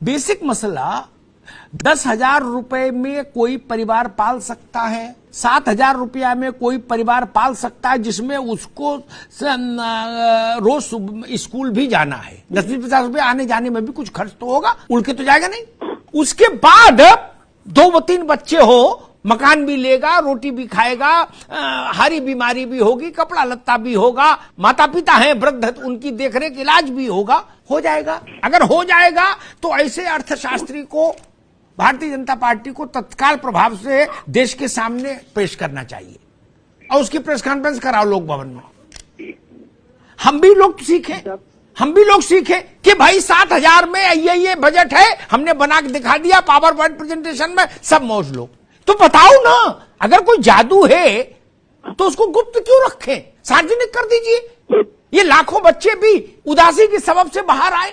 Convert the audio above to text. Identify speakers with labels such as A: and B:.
A: Basic मसला, दस हज़ार रुपए में कोई परिवार पाल सकता है, सात हज़ार रुपया में कोई परिवार पाल सकता है जिसमें उसको रोज स्कूल भी जाना है। दस बीस पचास रुपये आने जाने में भी कुछ खर्च तो होगा, उड़ के तो जाएगा नहीं। उसके बाद दो व तीन बच्चे हो मकान भी लेगा, रोटी भी खाएगा हरी बीमारी भी होगी, कपड़ा लत्ता भी होगा माता पिता हैं, वृद्ध उनकी देखरेख, इलाज भी होगा, हो जाएगा। अगर हो जाएगा तो ऐसे अर्थशास्त्री को, भारतीय जनता पार्टी को तत्काल प्रभाव से देश के सामने पेश करना चाहिए। और उसकी प्रेस कॉन्फ्रेंस कराओ लोक भवन में। हम भी लोग सीखे। हम भी लोग सीखे कि भाई सात हज़ार में ये ये बजट है, हमने बना के दिखा दिया पावर पॉइंट प्रेजेंटेशन में सब मौज लो। तो बताओ ना, अगर कोई जादू है तो उसको गुप्त क्यों रखें? सार्वजनिक कर दीजिए। ये लाखों बच्चे भी उदासी के सबब से बाहर आए।